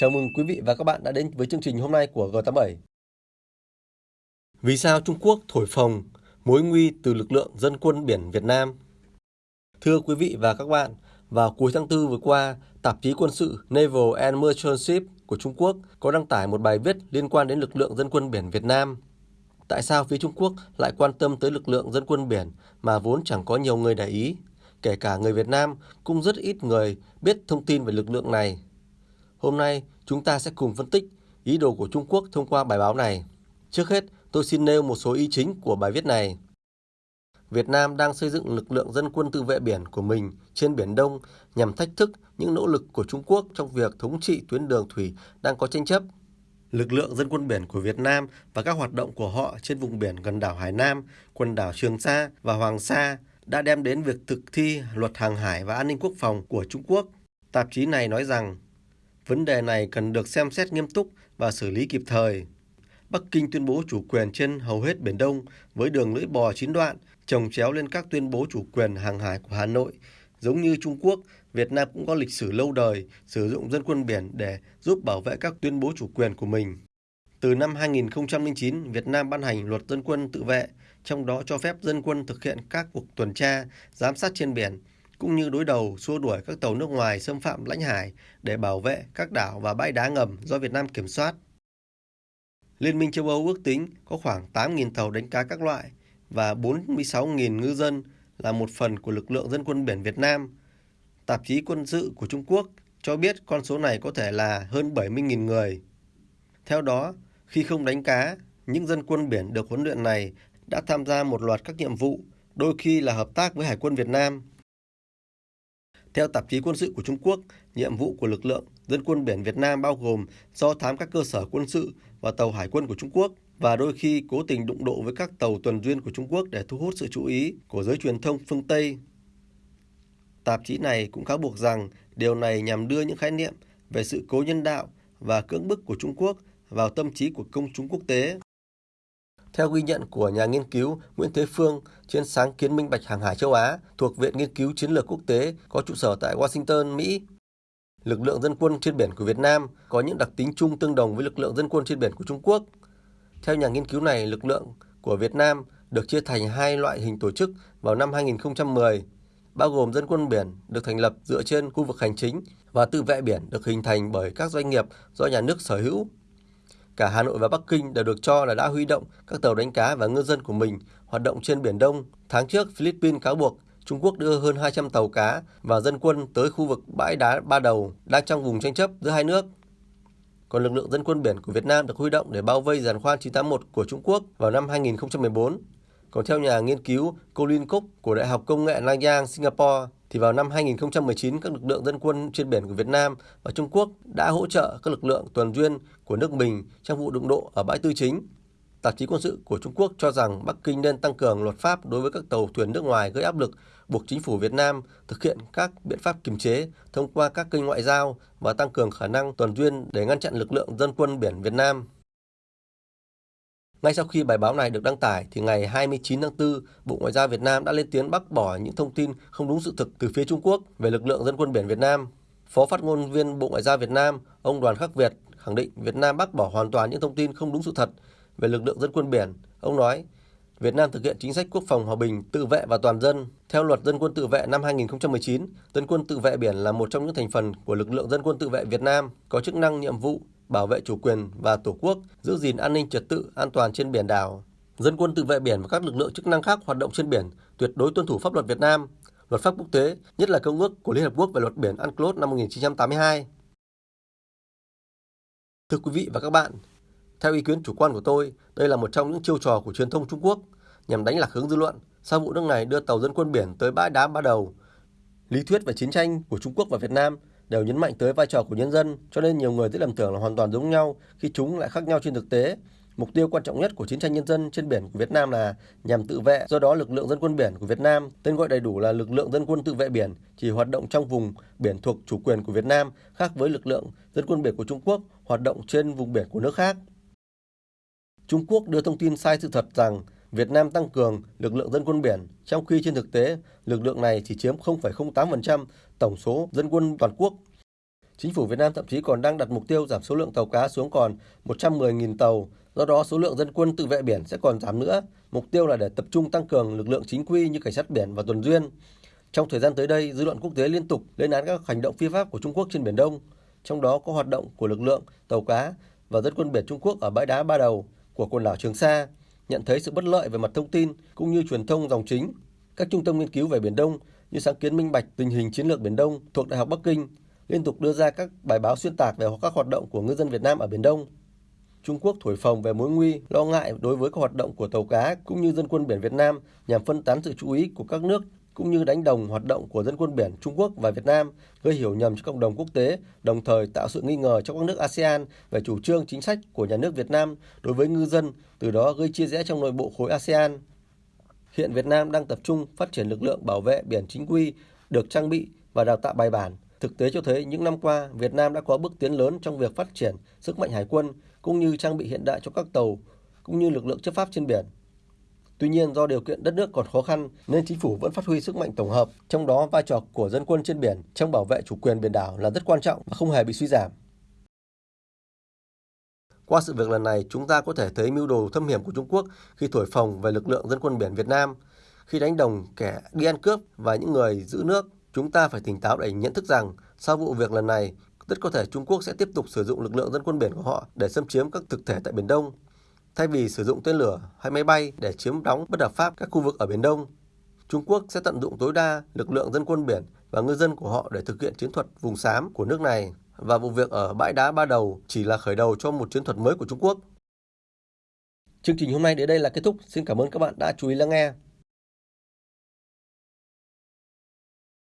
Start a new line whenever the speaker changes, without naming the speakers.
Chào mừng quý vị và các bạn đã đến với chương trình hôm nay của G87. Vì sao Trung Quốc thổi phồng mối nguy từ lực lượng dân quân biển Việt Nam? Thưa quý vị và các bạn, vào cuối tháng 4 vừa qua, tạp chí quân sự Naval and Merchant Ship của Trung Quốc có đăng tải một bài viết liên quan đến lực lượng dân quân biển Việt Nam. Tại sao phía Trung Quốc lại quan tâm tới lực lượng dân quân biển mà vốn chẳng có nhiều người để ý? Kể cả người Việt Nam cũng rất ít người biết thông tin về lực lượng này. Hôm nay, chúng ta sẽ cùng phân tích ý đồ của Trung Quốc thông qua bài báo này. Trước hết, tôi xin nêu một số ý chính của bài viết này. Việt Nam đang xây dựng lực lượng dân quân tự vệ biển của mình trên Biển Đông nhằm thách thức những nỗ lực của Trung Quốc trong việc thống trị tuyến đường thủy đang có tranh chấp. Lực lượng dân quân biển của Việt Nam và các hoạt động của họ trên vùng biển gần đảo Hải Nam, quần đảo Trường Sa và Hoàng Sa đã đem đến việc thực thi luật hàng hải và an ninh quốc phòng của Trung Quốc. Tạp chí này nói rằng Vấn đề này cần được xem xét nghiêm túc và xử lý kịp thời. Bắc Kinh tuyên bố chủ quyền trên hầu hết Biển Đông với đường lưỡi bò chín đoạn, trồng chéo lên các tuyên bố chủ quyền hàng hải của Hà Nội. Giống như Trung Quốc, Việt Nam cũng có lịch sử lâu đời sử dụng dân quân biển để giúp bảo vệ các tuyên bố chủ quyền của mình. Từ năm 2009, Việt Nam ban hành luật dân quân tự vệ, trong đó cho phép dân quân thực hiện các cuộc tuần tra, giám sát trên biển, cũng như đối đầu xua đuổi các tàu nước ngoài xâm phạm lãnh hải để bảo vệ các đảo và bãi đá ngầm do Việt Nam kiểm soát. Liên minh châu Âu ước tính có khoảng 8.000 tàu đánh cá các loại và 46.000 ngư dân là một phần của lực lượng dân quân biển Việt Nam. Tạp chí quân sự của Trung Quốc cho biết con số này có thể là hơn 70.000 người. Theo đó, khi không đánh cá, những dân quân biển được huấn luyện này đã tham gia một loạt các nhiệm vụ, đôi khi là hợp tác với Hải quân Việt Nam theo tạp chí quân sự của Trung Quốc, nhiệm vụ của lực lượng dân quân biển Việt Nam bao gồm do thám các cơ sở quân sự và tàu hải quân của Trung Quốc và đôi khi cố tình đụng độ với các tàu tuần duyên của Trung Quốc để thu hút sự chú ý của giới truyền thông phương Tây. Tạp chí này cũng cáo buộc rằng điều này nhằm đưa những khái niệm về sự cố nhân đạo và cưỡng bức của Trung Quốc vào tâm trí của công chúng quốc tế. Theo ghi nhận của nhà nghiên cứu Nguyễn Thế Phương trên sáng kiến minh bạch hàng hải châu Á thuộc Viện Nghiên cứu Chiến lược Quốc tế có trụ sở tại Washington, Mỹ, lực lượng dân quân trên biển của Việt Nam có những đặc tính chung tương đồng với lực lượng dân quân trên biển của Trung Quốc. Theo nhà nghiên cứu này, lực lượng của Việt Nam được chia thành hai loại hình tổ chức vào năm 2010, bao gồm dân quân biển được thành lập dựa trên khu vực hành chính và tự vệ biển được hình thành bởi các doanh nghiệp do nhà nước sở hữu Cả Hà Nội và Bắc Kinh đều được cho là đã huy động các tàu đánh cá và ngư dân của mình hoạt động trên Biển Đông. Tháng trước, Philippines cáo buộc Trung Quốc đưa hơn 200 tàu cá và dân quân tới khu vực bãi đá Ba Đầu đang trong vùng tranh chấp giữa hai nước. Còn lực lượng dân quân biển của Việt Nam được huy động để bao vây giàn khoan 981 của Trung Quốc vào năm 2014. Còn theo nhà nghiên cứu Colin Cook của Đại học Công nghệ Nanyang, Singapore, thì vào năm 2019 các lực lượng dân quân trên biển của Việt Nam và Trung Quốc đã hỗ trợ các lực lượng tuần duyên của nước mình trong vụ đụng độ ở bãi tư chính. Tạp chí quân sự của Trung Quốc cho rằng Bắc Kinh nên tăng cường luật pháp đối với các tàu thuyền nước ngoài gây áp lực buộc chính phủ Việt Nam thực hiện các biện pháp kiềm chế thông qua các kênh ngoại giao và tăng cường khả năng tuần duyên để ngăn chặn lực lượng dân quân biển Việt Nam. Ngay sau khi bài báo này được đăng tải thì ngày 29 tháng 4, Bộ Ngoại giao Việt Nam đã lên tiếng bác bỏ những thông tin không đúng sự thực từ phía Trung Quốc về lực lượng dân quân biển Việt Nam. Phó phát ngôn viên Bộ Ngoại giao Việt Nam, ông Đoàn Khắc Việt khẳng định Việt Nam bác bỏ hoàn toàn những thông tin không đúng sự thật về lực lượng dân quân biển. Ông nói, Việt Nam thực hiện chính sách quốc phòng hòa bình, tự vệ và toàn dân. Theo luật dân quân tự vệ năm 2019, dân quân tự vệ biển là một trong những thành phần của lực lượng dân quân tự vệ Việt Nam, có chức năng nhiệm vụ bảo vệ chủ quyền và tổ quốc, giữ gìn an ninh trật tự, an toàn trên biển đảo. Dân quân tự vệ biển và các lực lượng chức năng khác hoạt động trên biển tuyệt đối tuân thủ pháp luật Việt Nam, luật pháp quốc tế, nhất là Công ước của Liên Hợp Quốc về luật biển UNCLOS năm 1982. Thưa quý vị và các bạn, theo ý kiến chủ quan của tôi, đây là một trong những chiêu trò của truyền thông Trung Quốc nhằm đánh lạc hướng dư luận sau vụ nước này đưa tàu dân quân biển tới bãi đá ba đầu. Lý thuyết về chiến tranh của Trung Quốc và Việt Nam đều nhấn mạnh tới vai trò của nhân dân, cho nên nhiều người dễ lầm tưởng là hoàn toàn giống nhau khi chúng lại khác nhau trên thực tế. Mục tiêu quan trọng nhất của chiến tranh nhân dân trên biển của Việt Nam là nhằm tự vệ, do đó lực lượng dân quân biển của Việt Nam, tên gọi đầy đủ là lực lượng dân quân tự vệ biển, chỉ hoạt động trong vùng biển thuộc chủ quyền của Việt Nam, khác với lực lượng dân quân biển của Trung Quốc hoạt động trên vùng biển của nước khác. Trung Quốc đưa thông tin sai sự thật rằng Việt Nam tăng cường lực lượng dân quân biển, trong khi trên thực tế lực lượng này chỉ chiếm 0,08% tổng số dân quân toàn quốc. Chính phủ Việt Nam thậm chí còn đang đặt mục tiêu giảm số lượng tàu cá xuống còn 110.000 tàu, do đó số lượng dân quân tự vệ biển sẽ còn giảm nữa. Mục tiêu là để tập trung tăng cường lực lượng chính quy như cảnh sát biển và tuần duyên. Trong thời gian tới đây, dư luận quốc tế liên tục lên án các hành động phi pháp của Trung Quốc trên Biển Đông, trong đó có hoạt động của lực lượng tàu cá và dân quân biển Trung Quốc ở bãi đá Ba Đầu của quần đảo Trường Sa, nhận thấy sự bất lợi về mặt thông tin cũng như truyền thông dòng chính. Các trung tâm nghiên cứu về Biển Đông như sáng kiến minh bạch tình hình chiến lược Biển Đông thuộc Đại học Bắc Kinh liên tục đưa ra các bài báo xuyên tạc về các hoạt động của ngư dân Việt Nam ở Biển Đông. Trung Quốc thổi phồng về mối nguy, lo ngại đối với các hoạt động của tàu cá cũng như dân quân biển Việt Nam nhằm phân tán sự chú ý của các nước cũng như đánh đồng hoạt động của dân quân biển Trung Quốc và Việt Nam, gây hiểu nhầm cho cộng đồng quốc tế, đồng thời tạo sự nghi ngờ trong các nước ASEAN về chủ trương chính sách của nhà nước Việt Nam đối với ngư dân, từ đó gây chia rẽ trong nội bộ khối ASEAN. Hiện Việt Nam đang tập trung phát triển lực lượng bảo vệ biển chính quy, được trang bị và đào tạo bài bản. Thực tế cho thấy những năm qua, Việt Nam đã có bước tiến lớn trong việc phát triển sức mạnh hải quân cũng như trang bị hiện đại cho các tàu cũng như lực lượng chấp pháp trên biển. Tuy nhiên do điều kiện đất nước còn khó khăn nên chính phủ vẫn phát huy sức mạnh tổng hợp, trong đó vai trò của dân quân trên biển trong bảo vệ chủ quyền biển đảo là rất quan trọng và không hề bị suy giảm. Qua sự việc lần này, chúng ta có thể thấy mưu đồ thâm hiểm của Trung Quốc khi thổi phồng về lực lượng dân quân biển Việt Nam, khi đánh đồng kẻ đi ăn cướp và những người giữ nước. Chúng ta phải tỉnh táo để nhận thức rằng sau vụ việc lần này, rất có thể Trung Quốc sẽ tiếp tục sử dụng lực lượng dân quân biển của họ để xâm chiếm các thực thể tại Biển Đông Thay vì sử dụng tên lửa hay máy bay để chiếm đóng bất hợp pháp các khu vực ở Biển Đông, Trung Quốc sẽ tận dụng tối đa lực lượng dân quân biển và ngư dân của họ để thực hiện chiến thuật vùng xám của nước này và vụ việc ở bãi đá Ba Đầu chỉ là khởi đầu cho một chiến thuật mới của Trung Quốc. Chương trình hôm nay đến đây là kết thúc. Xin cảm ơn các bạn đã chú ý lắng nghe.